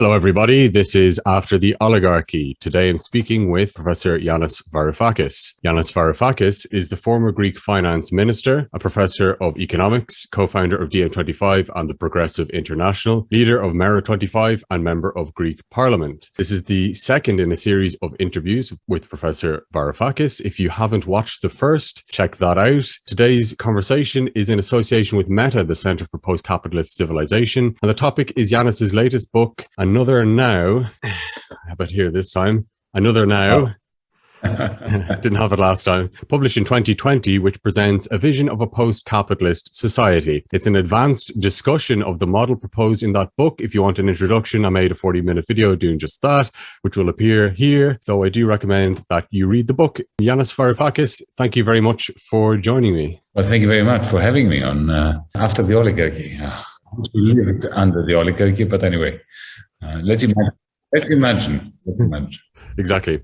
Hello, everybody. This is After the Oligarchy. Today I'm speaking with Professor Yanis Varoufakis. Yanis Varoufakis is the former Greek finance minister, a professor of economics, co-founder of DiEM25 and the Progressive International, leader of Mera25 and member of Greek parliament. This is the second in a series of interviews with Professor Varoufakis. If you haven't watched the first, check that out. Today's conversation is in association with Meta, the Center for Post-Capitalist Civilization, and the topic is Yanis's latest book, and Another Now. How about here this time? Another Now. Oh. Didn't have it last time. Published in 2020, which presents a vision of a post-capitalist society. It's an advanced discussion of the model proposed in that book. If you want an introduction, I made a 40-minute video doing just that, which will appear here, though I do recommend that you read the book. Yanis Varoufakis, thank you very much for joining me. Well, thank you very much for having me on uh, After the Oligarchy. Uh, we lived under the oligarchy, but anyway, let's imagine. Let's imagine. Let's imagine. exactly.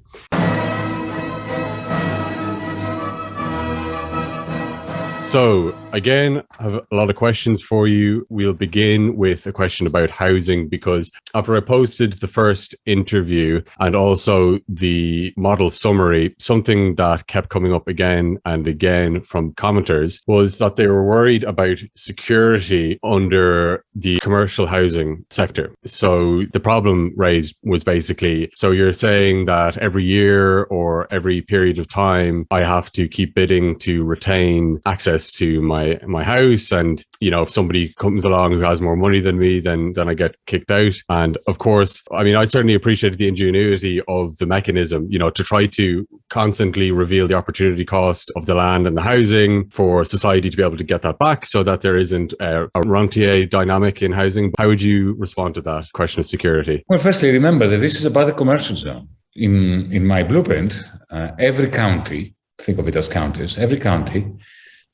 So again, I have a lot of questions for you. We'll begin with a question about housing because after I posted the first interview and also the model summary, something that kept coming up again and again from commenters was that they were worried about security under the commercial housing sector. So the problem raised was basically, so you're saying that every year or every period of time, I have to keep bidding to retain access access to my my house. And you know if somebody comes along who has more money than me then then I get kicked out. And of course I mean I certainly appreciated the ingenuity of the mechanism you know to try to constantly reveal the opportunity cost of the land and the housing for society to be able to get that back so that there isn't a, a rentier dynamic in housing. How would you respond to that question of security? Well firstly remember that this is about the commercial zone. In in my blueprint uh, every county think of it as counties every county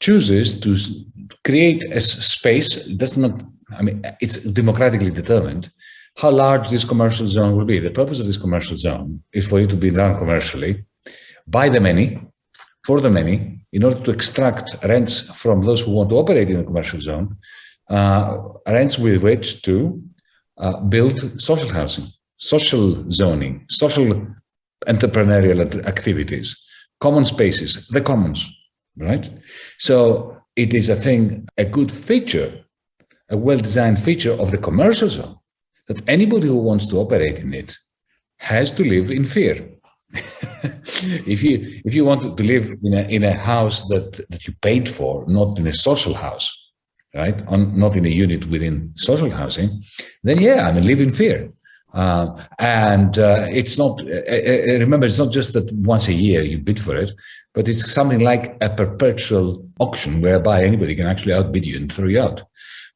chooses to create a space that's not, I mean, it's democratically determined how large this commercial zone will be. The purpose of this commercial zone is for it to be run commercially by the many, for the many, in order to extract rents from those who want to operate in the commercial zone, uh, rents with which to uh, build social housing, social zoning, social entrepreneurial activities, common spaces, the commons right? So it is, a thing, a good feature, a well-designed feature of the commercial zone that anybody who wants to operate in it has to live in fear. if you if you want to live in a in a house that that you paid for, not in a social house, right? On, not in a unit within social housing, then yeah, I mean live in fear. Uh, and uh, it's not, uh, uh, remember, it's not just that once a year you bid for it, but it's something like a perpetual auction whereby anybody can actually outbid you and throw you out,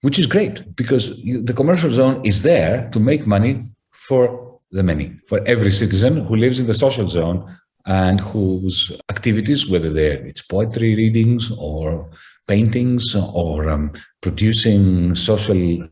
which is great because you, the commercial zone is there to make money for the many, for every citizen who lives in the social zone and whose activities, whether they're it's poetry readings or paintings or um, producing social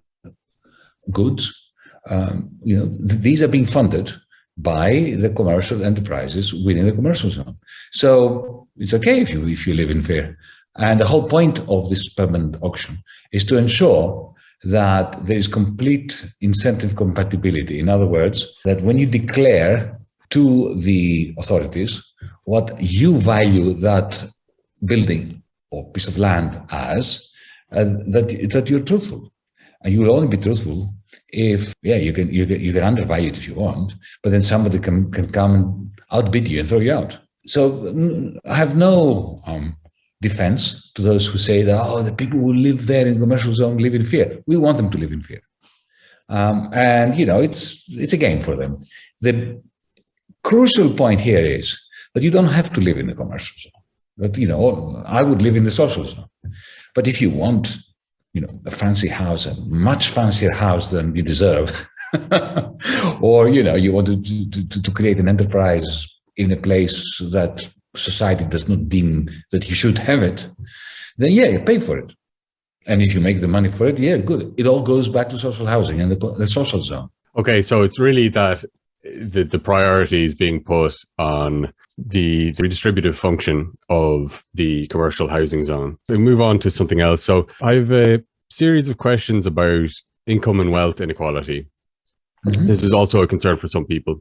goods, um, you know, th these are being funded by the commercial enterprises within the commercial zone. So it's okay if you if you live in fear. And the whole point of this permanent auction is to ensure that there is complete incentive compatibility. In other words, that when you declare to the authorities what you value that building or piece of land as, uh, that, that you're truthful. And you will only be truthful if yeah you can you can you can undervalue it if you want but then somebody can can come and outbid you and throw you out. So i have no um, defense to those who say that oh the people who live there in the commercial zone live in fear. We want them to live in fear. Um, and you know it's it's a game for them. The crucial point here is that you don't have to live in the commercial zone but you know i would live in the social zone. But if you want you know, a fancy house, a much fancier house than you deserve. or, you know, you want to, to, to create an enterprise in a place that society does not deem that you should have it, then yeah, you pay for it. And if you make the money for it, yeah, good. It all goes back to social housing and the, the social zone. Okay, so it's really that the, the priority is being put on the, the redistributive function of the commercial housing zone. We move on to something else. So I have a series of questions about income and wealth inequality. Mm -hmm. This is also a concern for some people.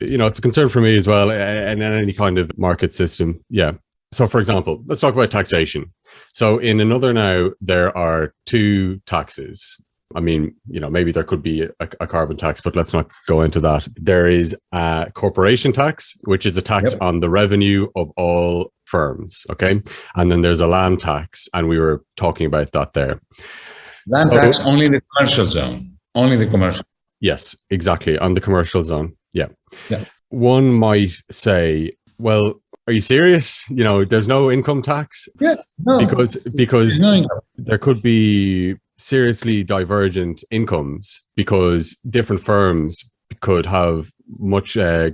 You know, it's a concern for me as well, and in any kind of market system. Yeah. So, for example, let's talk about taxation. So, in another now, there are two taxes. I mean, you know, maybe there could be a, a, carbon tax, but let's not go into that. There is a corporation tax, which is a tax yep. on the revenue of all firms. Okay. And then there's a land tax. And we were talking about that there. Land so, tax only in the commercial zone, only the commercial. Yes, exactly. On the commercial zone. Yeah. yeah. One might say, well, are you serious? You know, there's no income tax. Yeah. No, because because no there could be seriously divergent incomes because different firms could have much uh,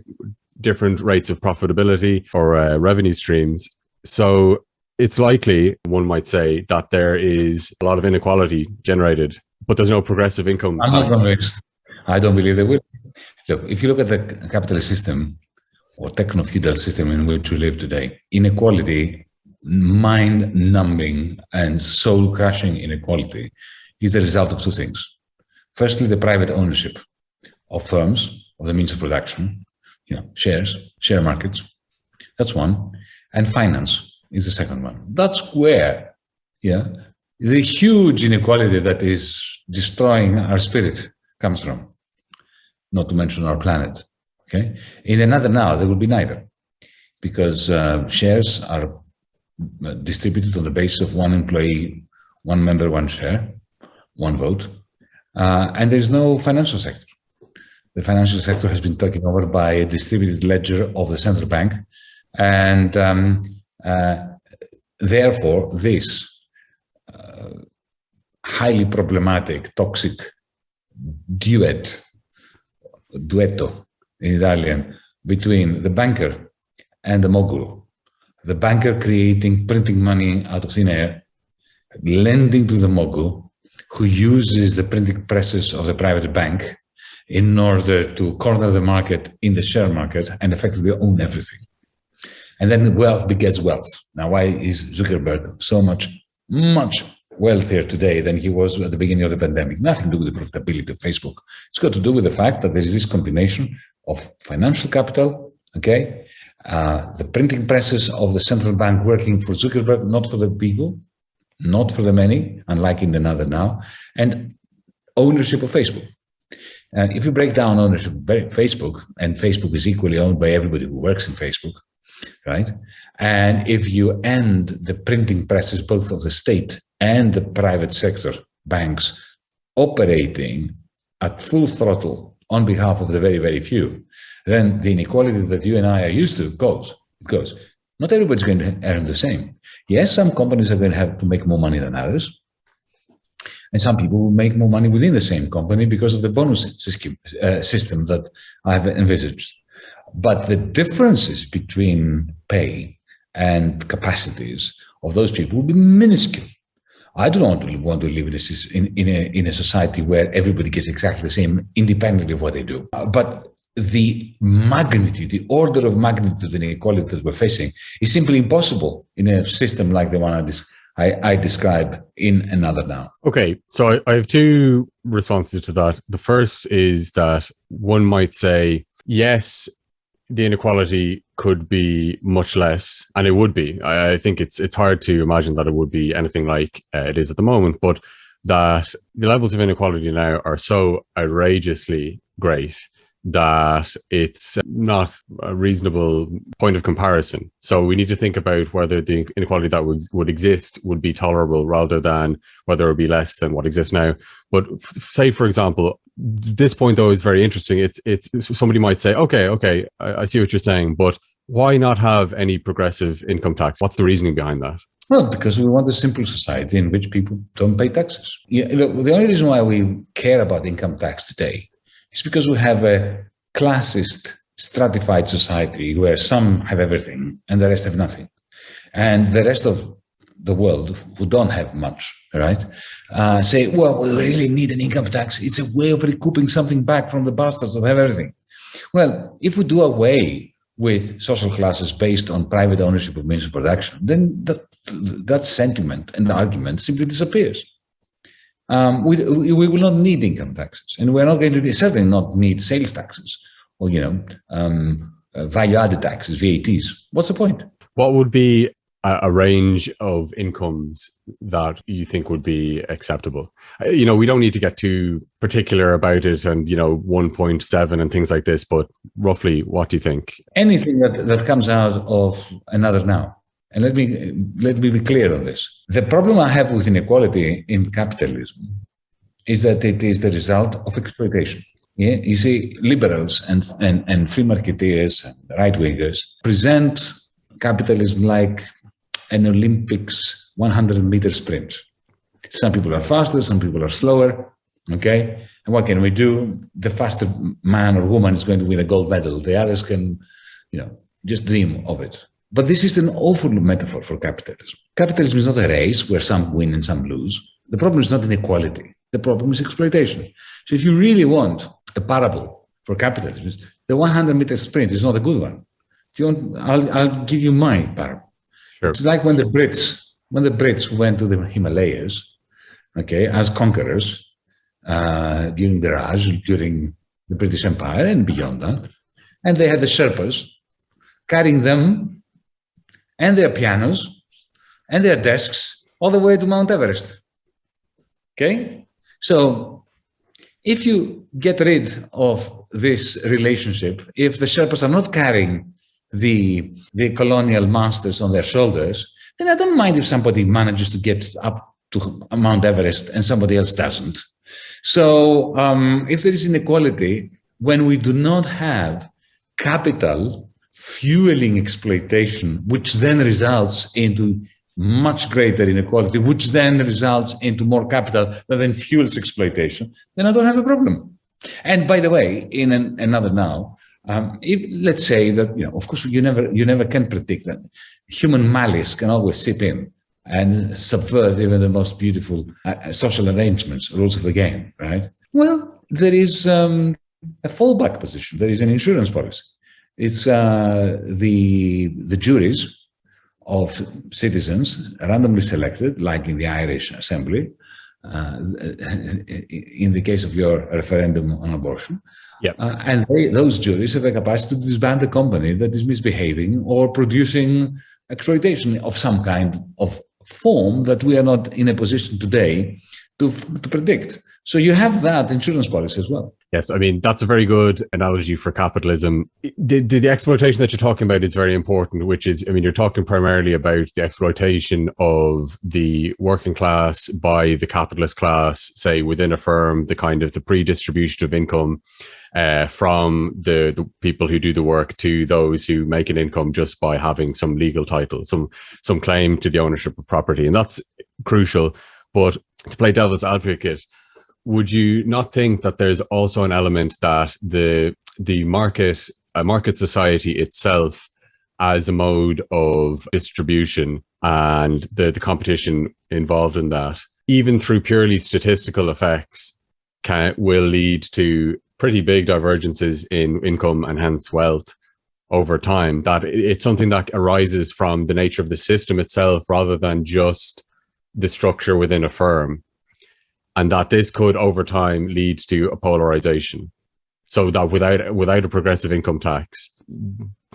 different rates of profitability or uh, revenue streams. So it's likely, one might say, that there is a lot of inequality generated, but there's no progressive income. I'm not convinced. I don't believe there will. Look, if you look at the capitalist system or techno-feudal system in which we live today, inequality, mind-numbing and soul-crushing inequality is the result of two things. Firstly, the private ownership of firms, of the means of production, you know, shares, share markets. That's one. And finance is the second one. That's where, yeah, the huge inequality that is destroying our spirit comes from, not to mention our planet. Okay. In another now, there will be neither because uh, shares are distributed on the basis of one employee, one member, one share, one vote, uh, and there's no financial sector the financial sector has been taken over by a distributed ledger of the central bank. And um, uh, therefore, this uh, highly problematic, toxic duet, duetto in Italian, between the banker and the mogul, the banker creating printing money out of thin air, lending to the mogul, who uses the printing presses of the private bank in order to corner the market in the share market and effectively own everything. And then wealth begets wealth. Now, why is Zuckerberg so much, much wealthier today than he was at the beginning of the pandemic? Nothing to do with the profitability of Facebook. It's got to do with the fact that there is this combination of financial capital, okay, uh, the printing presses of the central bank working for Zuckerberg, not for the people, not for the many, unlike in the another now, and ownership of Facebook. If you break down ownership of Facebook, and Facebook is equally owned by everybody who works in Facebook, right? And if you end the printing presses, both of the state and the private sector banks operating at full throttle on behalf of the very, very few, then the inequality that you and I are used to goes. Goes. Not everybody's going to earn the same. Yes, some companies are going to have to make more money than others. And some people will make more money within the same company because of the bonus system, uh, system that I've envisaged. But the differences between pay and capacities of those people will be minuscule. I do not want to live in a, in, a, in a society where everybody gets exactly the same independently of what they do. Uh, but the magnitude, the order of magnitude of inequality that we're facing is simply impossible in a system like the one I, I, I describe in another now. Okay, so I, I have two responses to that. The first is that one might say, yes, the inequality could be much less, and it would be. I, I think it's it's hard to imagine that it would be anything like uh, it is at the moment, but that the levels of inequality now are so outrageously great that it's not a reasonable point of comparison. So we need to think about whether the inequality that would, would exist would be tolerable rather than whether it would be less than what exists now. But say, for example, this point though is very interesting. It's, it's somebody might say, okay, okay, I, I see what you're saying, but why not have any progressive income tax? What's the reasoning behind that? Well, because we want a simple society in which people don't pay taxes. Yeah, look, the only reason why we care about income tax today it's because we have a classist, stratified society where some have everything and the rest have nothing. And the rest of the world who don't have much, right, uh, say, well, we really need an income tax. It's a way of recouping something back from the bastards that have everything. Well, if we do away with social classes based on private ownership of means of production, then that, that sentiment and the argument simply disappears. Um, we, we will not need income taxes, and we're not going to certainly not need sales taxes or you know um, uh, value-added taxes, VATs. What's the point? What would be a, range of incomes that you think would be acceptable? Uh, you know, we don't need to get too particular about it, and you know, one point seven and things like this. But roughly, what do you think? Anything that that comes out of another now. And let me let me be clear on this. The problem I have with inequality in capitalism is that it is the result of exploitation. Yeah, you see, liberals and and, and free marketeers and right wingers present capitalism like an Olympics 100 meter sprint. Some people are faster, some people are slower. Okay, and what can we do? The faster man or woman is going to win a gold medal. The others can, you know, just dream of it. But this is an awful metaphor for capitalism. Capitalism is not a race where some win and some lose. The problem is not inequality. The problem is exploitation. So if you really want a parable for capitalism, the 100 meter sprint is not a good one. Do you want, I'll, I'll give you my parable. Sure. It's like when the Brits, when the Brits went to the Himalayas, okay, as conquerors uh, during the Raj, during the British Empire and beyond that, and they had the Sherpas carrying them and their pianos and their desks all the way to Mount Everest. Okay? So if you get rid of this relationship, if the Sherpas are not carrying the, the colonial masters on their shoulders, then I don't mind if somebody manages to get up to Mount Everest and somebody else doesn't. So um, if there is inequality, when we do not have capital fueling exploitation, which then results into much greater inequality, which then results into more capital that then fuels exploitation, then I don't have a problem. And by the way, in an, another now, um, if, let's say that, you know, of course, you never, you never can predict that. Human malice can always seep in and subvert even the most beautiful uh, social arrangements, rules of the game, right? Well, there is um, a fallback position. There is an insurance policy. It's uh, the, the juries of citizens randomly selected, like in the Irish Assembly, uh, in the case of your referendum on abortion. Yep. Uh, and they, those juries have a capacity to disband a company that is misbehaving or producing exploitation of some kind of form that we are not in a position today to, to predict. So you have that insurance policy as well. Yes, I mean, that's a very good analogy for capitalism. The, the, exploitation that you're talking about is very important, which is, I mean, you're talking primarily about the exploitation of the working class by the capitalist class, say within a firm, the kind of the pre-distribution of income uh, from the, the people who do the work to those who make an income just by having some legal title, some, some claim to the ownership of property. And that's crucial. But to play devil's advocate, would you not think that there's also an element that the the market a market society itself as a mode of distribution and the, the competition involved in that, even through purely statistical effects, can will lead to pretty big divergences in income and hence wealth over time. That it's something that arises from the nature of the system itself rather than just the structure within a firm and that this could over time lead to a polarization. So that without without a progressive income tax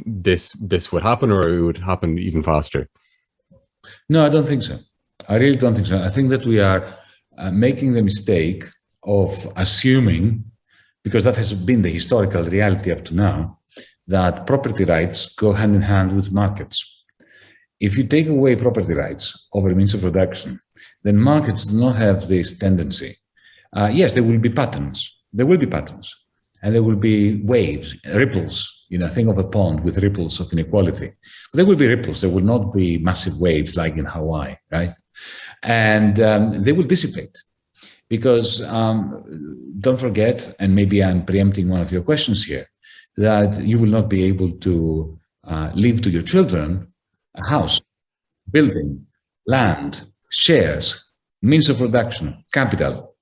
this this would happen or it would happen even faster? No i don't think so. I really don't think so. I think that we are uh, making the mistake of assuming because that has been the historical reality up to now that property rights go hand in hand with markets if you take away property rights over means of production then markets do not have this tendency. Uh, yes, there will be patterns. There will be patterns. And there will be waves, ripples, you know, think of a pond with ripples of inequality. But there will be ripples. There will not be massive waves like in Hawaii, right? And um, they will dissipate. Because um, don't forget, and maybe I'm preempting one of your questions here, that you will not be able to uh, leave to your children a house, building, land, shares, means of production, capital.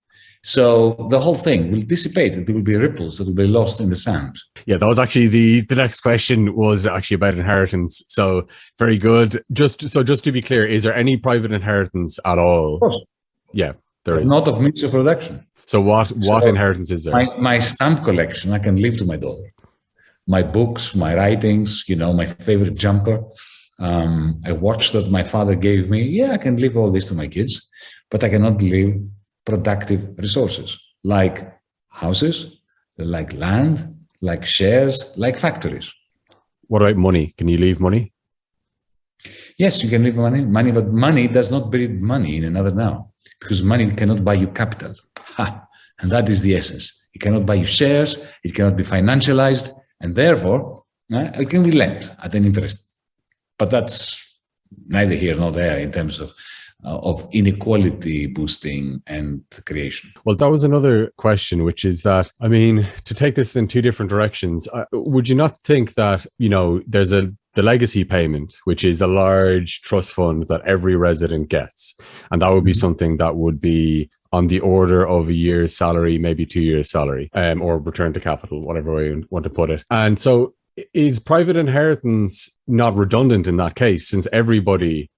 So the whole thing will dissipate. There will be ripples that will be lost in the sand. Yeah, that was actually the the next question was actually about inheritance. So very good. Just so just to be clear, is there any private inheritance at all? Of course. Yeah. There is not of means of production. So what what so inheritance is there? My, my stamp collection, I can leave to my daughter. My books, my writings, you know, my favorite jumper, um, a watch that my father gave me. Yeah, I can leave all this to my kids, but I cannot leave productive resources like houses, like land, like shares, like factories. What about money? Can you leave money? Yes, you can leave money, money, but money does not breed money in another now because money cannot buy you capital. Ha! And that is the essence. It cannot buy you shares, it cannot be financialized, and therefore uh, it can be lent at an interest. But that's neither here nor there in terms of uh, of inequality boosting and creation. Well, that was another question, which is that, I mean, to take this in two different directions, uh, would you not think that, you know, there's a the legacy payment, which is a large trust fund that every resident gets. And that would be mm-hmm. something that would be on the order of a year's salary, maybe two years salary, um, or return to capital, whatever way you want to put it. And so is private inheritance not redundant in that case, since everybody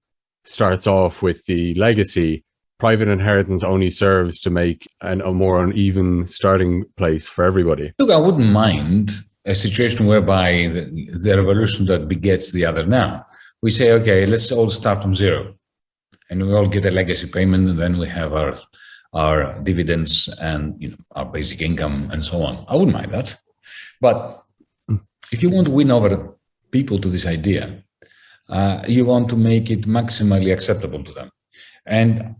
starts off with the legacy, private inheritance only serves to make an, a more uneven starting place for everybody. Look, I wouldn't mind a situation whereby the, the revolution that begets the other now. We say, okay, let's all start from zero and we all get a legacy payment and then we have our our dividends and you know our basic income and so on. I wouldn't mind that. But if you want to win over people to this idea, uh, you want to make it maximally acceptable to them. And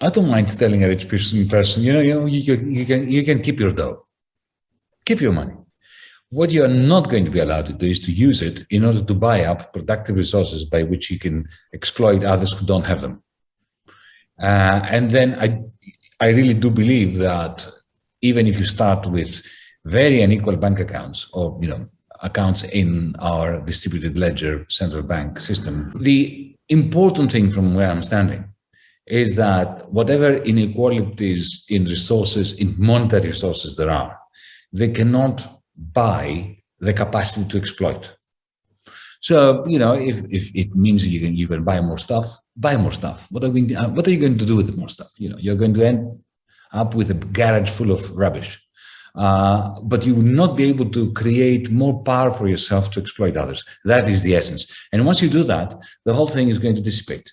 I don't mind telling a rich person, you know, you know, you can, you can, you can keep your dough, keep your money. What you are not going to be allowed to do is to use it in order to buy up productive resources by which you can exploit others who don't have them. Uh, and then I, I really do believe that even if you start with very unequal bank accounts or, you know, accounts in our distributed ledger central bank system. The important thing from where I'm standing is that whatever inequalities in resources, in monetary resources there are, they cannot buy the capacity to exploit. So, you know, if, if it means you can, you can buy more stuff, buy more stuff. What are, we, uh, what are you going to do with more stuff? You know, you're going to end up with a garage full of rubbish. Uh, but you will not be able to create more power for yourself to exploit others. That is the essence. And once you do that, the whole thing is going to dissipate.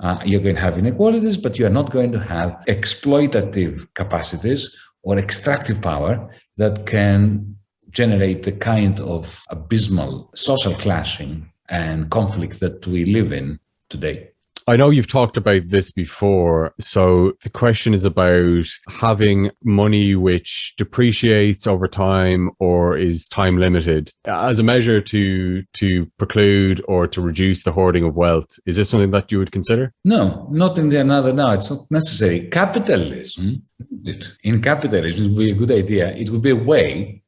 Uh, you're going to have inequalities, but you are not going to have exploitative capacities or extractive power that can generate the kind of abysmal social clashing and conflict that we live in today. I know you've talked about this before. So the question is about having money which depreciates over time or is time limited as a measure to to preclude or to reduce the hoarding of wealth. Is this something that you would consider? No, not in the another now. It's not necessary. Capitalism, in capitalism, would be a good idea. It would be a way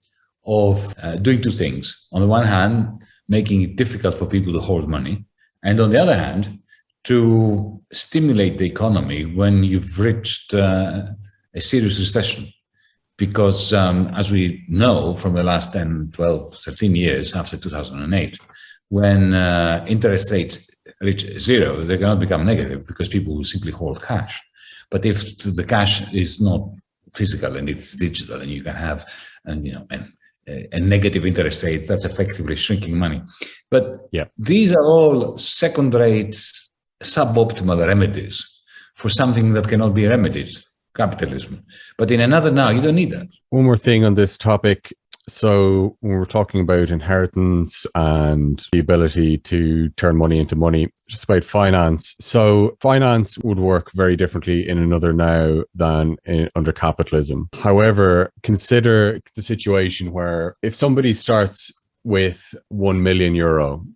of uh, doing two things. On the one hand, making it difficult for people to hoard money. And on the other hand, to stimulate the economy when you've reached uh, a serious recession. Because um, as we know from the last 10, 12, 13 years after 2008, when uh, interest rates reach zero, they cannot become negative because people will simply hold cash. But if the cash is not physical and it's digital and you can have, and you know, and a negative interest rate, that's effectively shrinking money. But yeah. these are all second-rate suboptimal remedies for something that cannot be remedied, capitalism. But in another now, you don't need that. One more thing on this topic. So when we're talking about inheritance and the ability to turn money into money, just about finance. So finance would work very differently in another now than in, under capitalism. However, consider the situation where if somebody starts with 1 million euro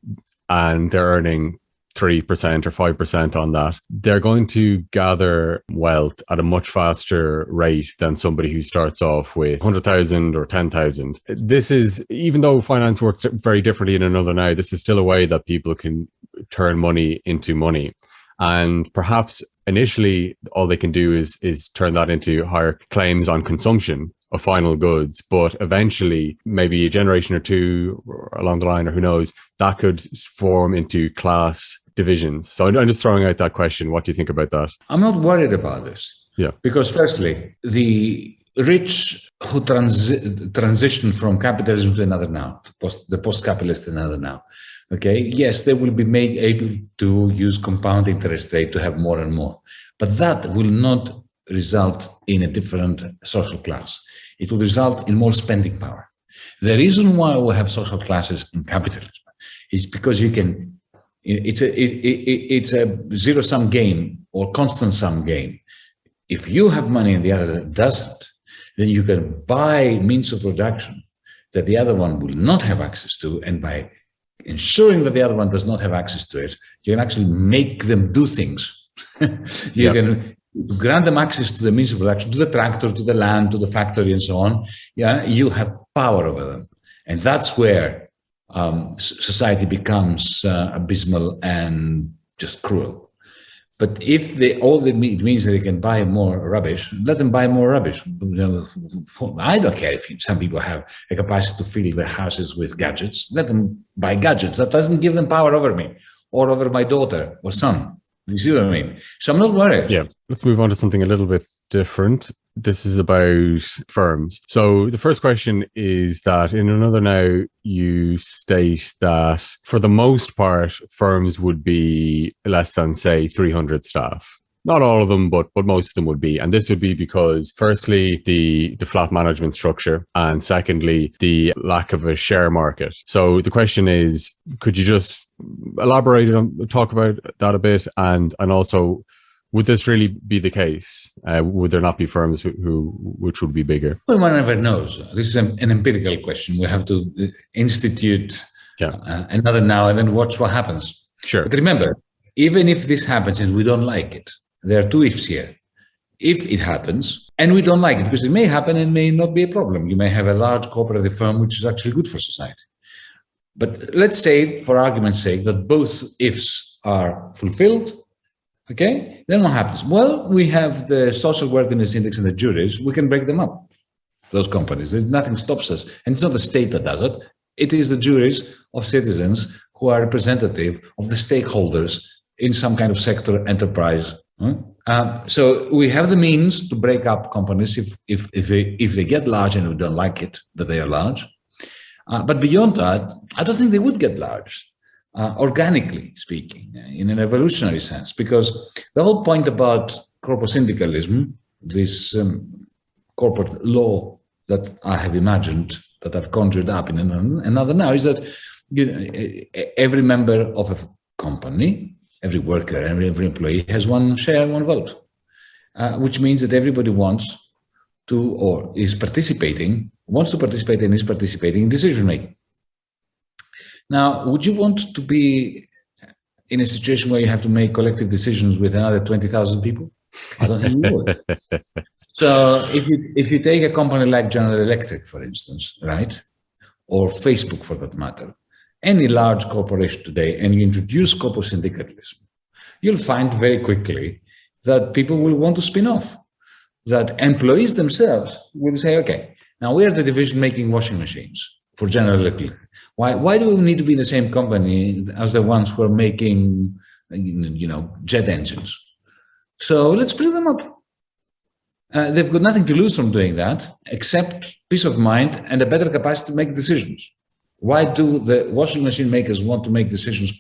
and they're earning 3% or 5% on that, they're going to gather wealth at a much faster rate than somebody who starts off with 100,000 or 10,000. This is, even though finance works very differently in another now, this is still a way that people can turn money into money. And perhaps initially all they can do is, is turn that into higher claims on consumption of final goods, but eventually, maybe a generation or two along the line, or who knows, that could form into class divisions. So I'm just throwing out that question. What do you think about that? I'm not worried about this. Yeah. Because firstly, the rich who transi- transition from capitalism to another now, post, the post-capitalist another now, okay, yes, they will be made able to use compound interest rate to have more and more, but that will not result in a different social class. It will result in more spending power. The reason why we have social classes in capitalism is because you can, it's a, it, it, it's a zero sum game or constant sum game. If you have money and the other doesn't, then you can buy means of production that the other one will not have access to. And by ensuring that the other one does not have access to it, you can actually make them do things. you yep. can grant them access to the means of production, to the tractor, to the land, to the factory, and so on. Yeah, you have power over them, and that's where um, society becomes uh, abysmal and just cruel. But if they all it means that they can buy more rubbish, let them buy more rubbish. I don't care if some people have a capacity to fill their houses with gadgets. Let them buy gadgets. That doesn't give them power over me or over my daughter or son. You see what I mean? So I'm not worried. Yeah. Let's move on to something a little bit different. This is about firms. So the first question is that in another now, you state that for the most part, firms would be less than, say, 300 staff not all of them, but but most of them would be. And this would be because firstly, the the flat management structure, and secondly, the lack of a share market. So the question is, could you just elaborate on talk about that a bit, and and also would this really be the case? Uh, would there not be firms who, who, which would be bigger? Well, one never knows. This is an, an empirical question. We have to uh, institute yeah. uh, another now and then watch what happens. Sure. But remember, even if this happens and we don't like it, there are two ifs here. If it happens and we don't like it, because it may happen and may not be a problem. You may have a large cooperative firm which is actually good for society. But let's say, for argument's sake, that both ifs are fulfilled Okay, then what happens? Well, we have the social worthiness index and the juries. We can break them up, those companies. There's nothing stops us. And it's not the state that does it. It is the juries of citizens who are representative of the stakeholders in some kind of sector enterprise. Um, so we have the means to break up companies if, if, if, they, if they get large and we don't like it, that they are large. Uh, but beyond that, I don't think they would get large uh, organically speaking, in an evolutionary sense, because the whole point about corporate syndicalism, this um, corporate law that I have imagined, that I've conjured up in another now, is that you know, every member of a company, every worker, every, every employee has one share, one vote, uh, which means that everybody wants to or is participating, wants to participate and is participating in decision making. Now, would you want to be in a situation where you have to make collective decisions with another 20,000 people? I don't think you would. so if you, if you take a company like General Electric, for instance, right, or Facebook for that matter, any large corporation today, and you introduce corporate syndicalism, you'll find very quickly that people will want to spin off, that employees themselves will say, okay, now we are the division making washing machines for General Electric. Why, why do we need to be the same company as the ones who are making, you know, jet engines? So let's split them up. Uh, they've got nothing to lose from doing that, except peace of mind and a better capacity to make decisions. Why do the washing machine makers want to make decisions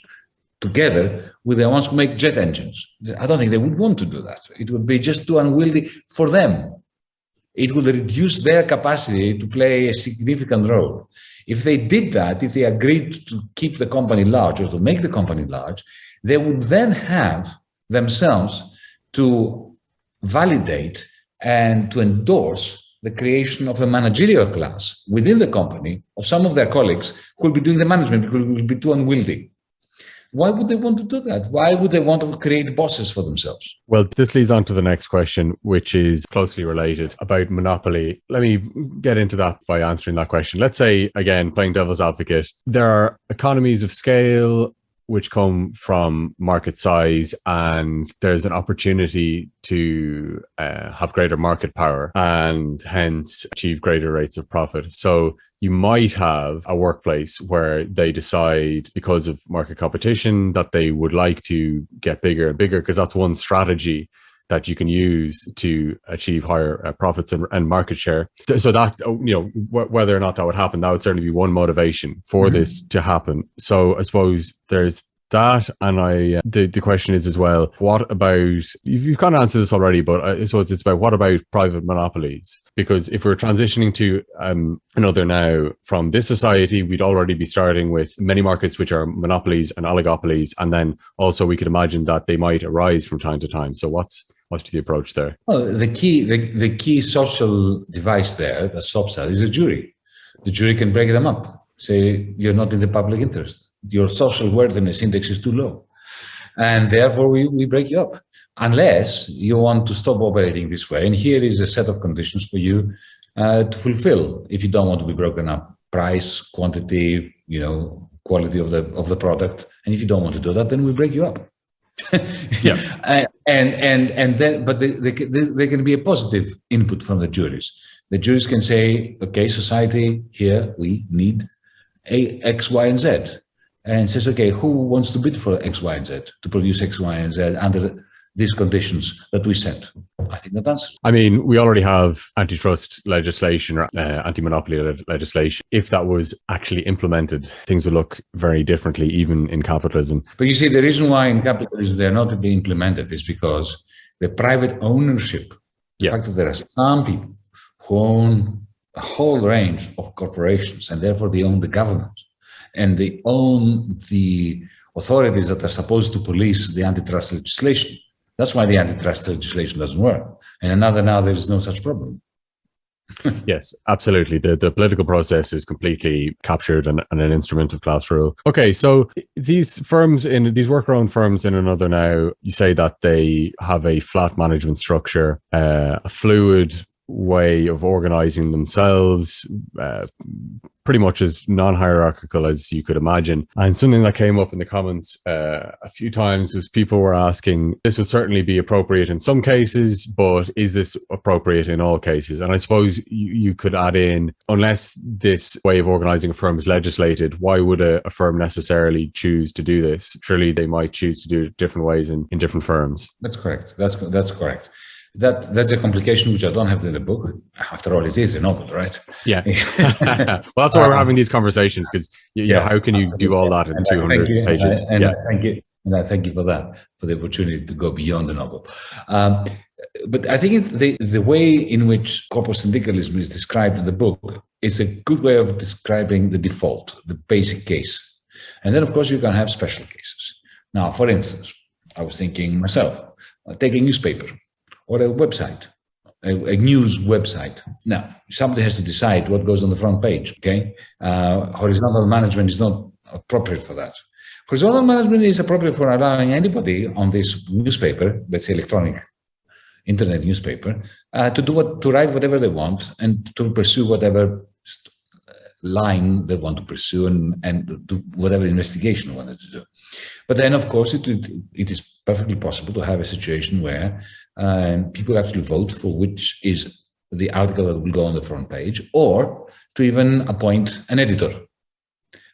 together with the ones who make jet engines? I don't think they would want to do that. It would be just too unwieldy for them. It would reduce their capacity to play a significant role. If they did that, if they agreed to keep the company large or to make the company large, they would then have themselves to validate and to endorse the creation of a managerial class within the company of some of their colleagues who will be doing the management because it will be too unwieldy. Why would they want to do that? Why would they want to create bosses for themselves? Well, this leads on to the next question, which is closely related about monopoly. Let me get into that by answering that question. Let's say, again, playing devil's advocate, there are economies of scale which come from market size and there's an opportunity to uh, have greater market power and hence achieve greater rates of profit. So you might have a workplace where they decide because of market competition that they would like to get bigger and bigger because that's one strategy that you can use to achieve higher uh, profits and, and, market share. So that oh, you know whether or not that would happen, that would certainly be one motivation for mm-hmm. this to happen. So I suppose there's that and i uh, the, the question is as well what about you've, you've kind of answered this already but i suppose it's about what about private monopolies because if we're transitioning to um, another now from this society we'd already be starting with many markets which are monopolies and oligopolies and then also we could imagine that they might arise from time to time so what's what's the approach there well the key the, the key social device there that stops is a jury the jury can break them up say you're not in the public interest your social worthiness index is too low. And therefore, we, we break you up unless you want to stop operating this way. And here is a set of conditions for you uh, to fulfill if you don't want to be broken up. Price, quantity, you know, quality of the of the product. And if you don't want to do that, then we break you up. Yeah. And, and, and then, but they, they, can be a positive input from the juries. The juries can say, okay, society, here we need a X, Y, and Z and says, okay, who wants to bid for X, Y, and Z to produce X, Y, and Z under these conditions that we set? I think that answers. I mean, we already have antitrust legislation or uh, anti-monopoly le legislation. If that was actually implemented, things would look very differently, even in capitalism. But you see, the reason why in capitalism they're not being implemented is because the private ownership, yeah. the fact that there are some people who own a whole range of corporations and therefore they own the government and they own the authorities that are supposed to police the antitrust legislation. That's why the antitrust legislation doesn't work. And another now there is no such problem. yes, absolutely. The, the political process is completely captured and, and, an instrument of class rule. Okay, so these firms in these worker-owned firms in another now, you say that they have a flat management structure, uh, a fluid way of organizing themselves, uh, pretty much as non-hierarchical as you could imagine. And something that came up in the comments uh, a few times was people were asking, this would certainly be appropriate in some cases, but is this appropriate in all cases? And I suppose you, you could add in, unless this way of organizing a firm is legislated, why would a, a firm necessarily choose to do this? Surely they might choose to do it different ways in, in different firms. That's correct. That's, that's correct that that's a complication which I don't have in the book. After all, it is a novel, right? Yeah. well, that's why we're having these conversations because you, you yeah, know how can you absolutely. do all that in two hundred pages? And, and yeah. thank you, and I thank you for that for the opportunity to go beyond the novel. Um, but I think the the way in which corporate syndicalism is described in the book is a good way of describing the default, the basic case, and then of course you can have special cases. Now, for instance, I was thinking myself, take a newspaper or a website, a, a, news website. Now, somebody has to decide what goes on the front page, okay? Uh, horizontal management is not appropriate for that. Horizontal management is appropriate for allowing anybody on this newspaper, let's say electronic internet newspaper, uh, to do what, to write whatever they want and to pursue whatever line they want to pursue and, and do whatever investigation they wanted to do. But then, of course, it, it, it is perfectly possible to have a situation where uh, people actually vote for which is the article that will go on the front page, or to even appoint an editor.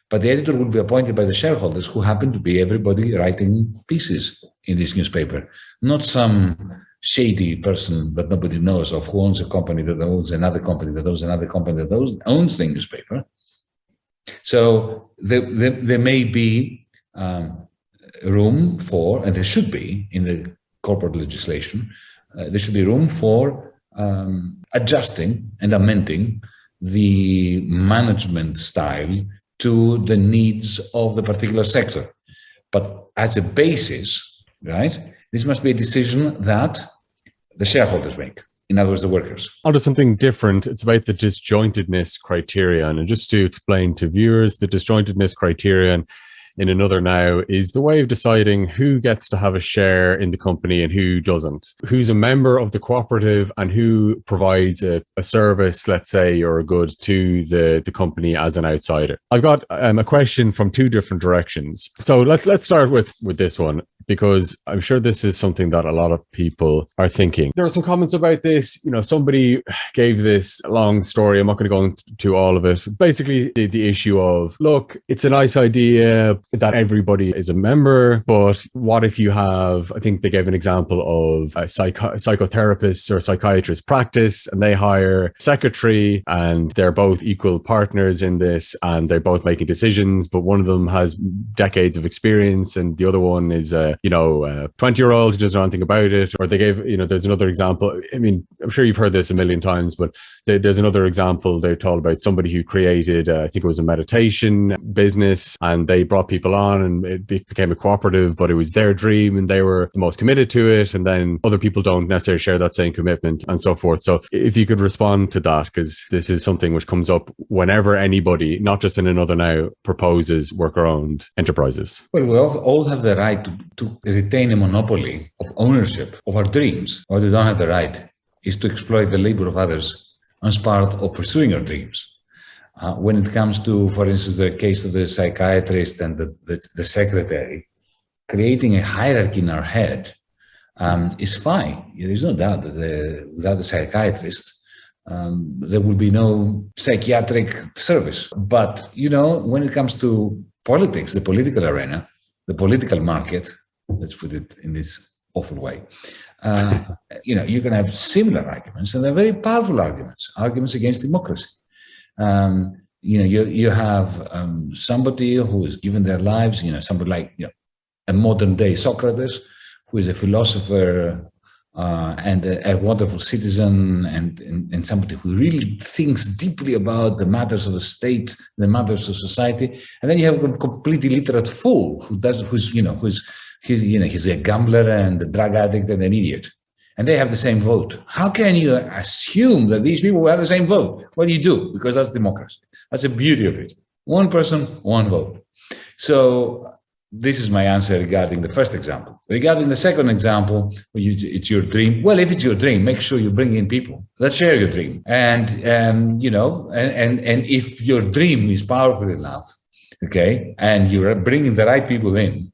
But the editor will be appointed by the shareholders who happen to be everybody writing pieces in this newspaper, not some shady person that nobody knows of who owns a company that owns another company that owns another company that owns, owns the newspaper. So there, there, there may be um, room for, and there should be in the corporate legislation, uh, there should be room for um, adjusting and amending the management style to the needs of the particular sector. But as a basis, right, this must be a decision that the shareholders make. In other words, the workers. Onto something different. It's about the disjointedness criterion. And just to explain to viewers, the disjointedness criterion in another now is the way of deciding who gets to have a share in the company and who doesn't, who's a member of the cooperative and who provides a, a service, let's say, or a good to the, the company as an outsider. I've got um, a question from two different directions. So let's, let's start with, with this one because I'm sure this is something that a lot of people are thinking. There are some comments about this. You know, somebody gave this long story. I'm not going to go into all of it. Basically, the, the issue of, look, it's a nice idea, that everybody is a member, but what if you have, I think they gave an example of a psycho- psychotherapist or psychiatrist practice and they hire a secretary and they're both equal partners in this and they're both making decisions, but one of them has decades of experience and the other one is a, you know, a 20 year old who doesn't know anything about it. Or they gave, you know, there's another example. I mean, I'm sure you've heard this a million times, but there's another example They're told about somebody who created, uh, I think it was a meditation business and they brought people on and it became a cooperative, but it was their dream and they were the most committed to it. And then other people don't necessarily share that same commitment and so forth. So if you could respond to that, because this is something which comes up whenever anybody, not just in another now, proposes worker owned enterprises. Well, we all have the right to, to retain a monopoly of ownership of our dreams. What we don't have the right is to exploit the labor of others as part of pursuing our dreams. Uh, when it comes to, for instance, the case of the psychiatrist and the, the, the secretary, creating a hierarchy in our head um, is fine. There's no doubt that the, without the psychiatrist, um, there will be no psychiatric service. But, you know, when it comes to politics, the political arena, the political market, let's put it in this awful way, uh, you know, you can have similar arguments and they're very powerful arguments, arguments against democracy. Um, you know, you, you have um, somebody who has given their lives, you know, somebody like you know, a modern day Socrates, who is a philosopher uh, and a, a, wonderful citizen and, and, and, somebody who really thinks deeply about the matters of the state, the matters of society. And then you have a completely illiterate fool who does, who's, you know, who's, he's, you know, he's a gambler and a drug addict and an idiot and they have the same vote. How can you assume that these people will have the same vote? Well, you do, because that's democracy. That's the beauty of it. One person, one vote. So this is my answer regarding the first example. Regarding the second example, it's your dream. Well, if it's your dream, make sure you bring in people that share your dream. And, um, you know, and, and, and if your dream is powerful enough, okay, and you're bringing the right people in,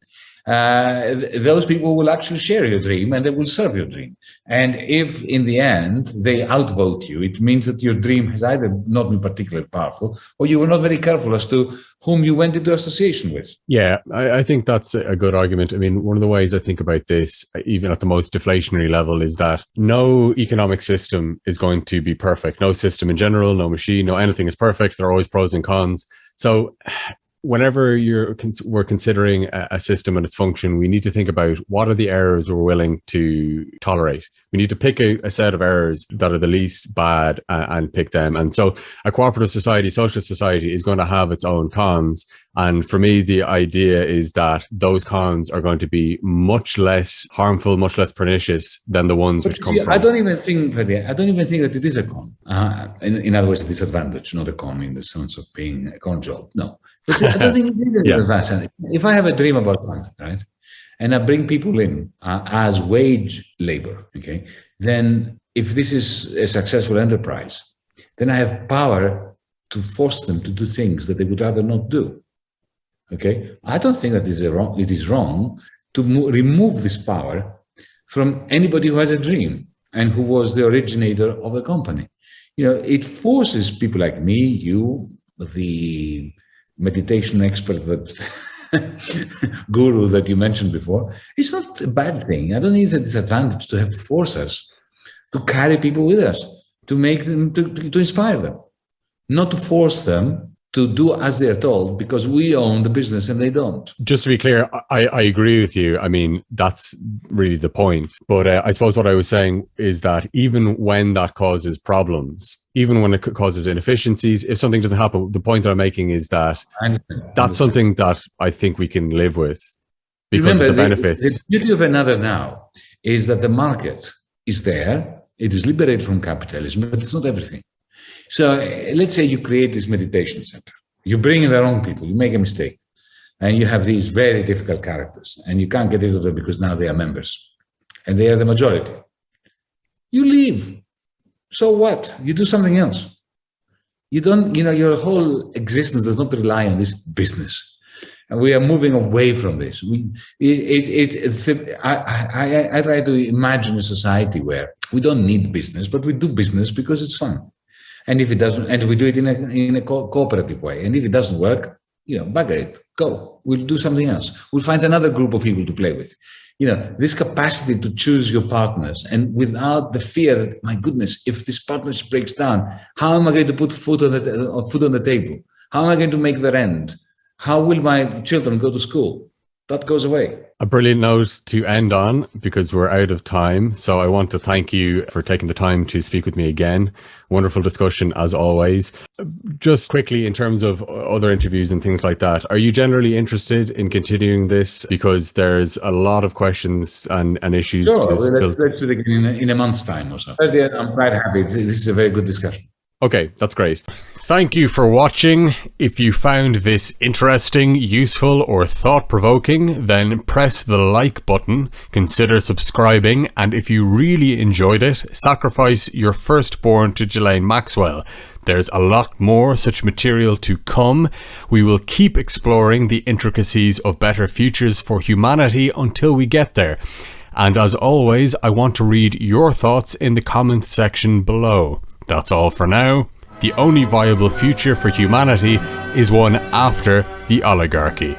uh, those people will actually share your dream and they will serve your dream. And if in the end they outvote you, it means that your dream has either not been particularly powerful or you were not very careful as to whom you went into association with. Yeah, I, I think that's a good argument. I mean, one of the ways I think about this, even at the most deflationary level, is that no economic system is going to be perfect. No system in general, no machine, no anything is perfect. There are always pros and cons. So whenever you're we're considering a, system and its function, we need to think about what are the errors we're willing to tolerate. We need to pick a, a set of errors that are the least bad uh, and pick them. And so, a cooperative society, social society, is going to have its own cons. And for me, the idea is that those cons are going to be much less harmful, much less pernicious than the ones but which come. See, from. I don't even think that I don't even think that it is a con. Uh, in, in, other words, a disadvantage, not a con in the sense of being a con job. No, but I don't think it is a yeah. disadvantage. If I have a dream about something, right, and I bring people in uh, as wage labor, okay, then if this is a successful enterprise, then I have power to force them to do things that they would rather not do. Okay, I don't think that is wrong, it is wrong to remove this power from anybody who has a dream and who was the originator of a company. You know, it forces people like me, you, the meditation expert that guru that you mentioned before, it's not a bad thing. I don't think it's a disadvantage to have force us to carry people with us, to make them, to, to inspire them, not to force them to do as they're told because we own the business and they don't. Just to be clear, I, I agree with you. I mean, that's really the point. But uh, I suppose what I was saying is that even when that causes problems, even when it causes inefficiencies, if something doesn't happen, the point that I'm making is that that's something that I think we can live with because Remember, of the benefits. The, the beauty of another now is that the market is there. It is liberated from capitalism, but it's not everything. So eh, let's say you create this meditation center. You bring in the wrong people, you make a mistake, and you have these very difficult characters, and you can't get rid of them because now they are members, and they are the majority. You leave. So what? You do something else. You don't, you know, your whole existence does not rely on this business. And we are moving away from this. We, it, it, it, it's, I, I, I try to imagine a society where we don't need business, but we do business because it's fun. And if it doesn't, and we do it in a, in a co cooperative way, and if it doesn't work, you know, bugger it, go. We'll do something else. We'll find another group of people to play with. You know, this capacity to choose your partners and without the fear that, my goodness, if this partnership breaks down, how am I going to put food on the, uh, food on the table? How am I going to make the rent? How will my children go to school? That goes away. A brilliant note to end on because we're out of time. So I want to thank you for taking the time to speak with me again. Wonderful discussion as always. Just quickly in terms of other interviews and things like that, are you generally interested in continuing this? Because there's a lot of questions and, and issues. Sure, to let's, let's do it again in a, in a month's time or so. I'm quite happy. This is a very good discussion. Okay, that's great. Thank you for watching. If you found this interesting, useful or thought-provoking, then press the like button, consider subscribing, and if you really enjoyed it, sacrifice your firstborn to Ghislaine Maxwell. There's a lot more such material to come. We will keep exploring the intricacies of better futures for humanity until we get there. And as always, I want to read your thoughts in the comments section below. That's all for now. The only viable future for humanity is one after the oligarchy.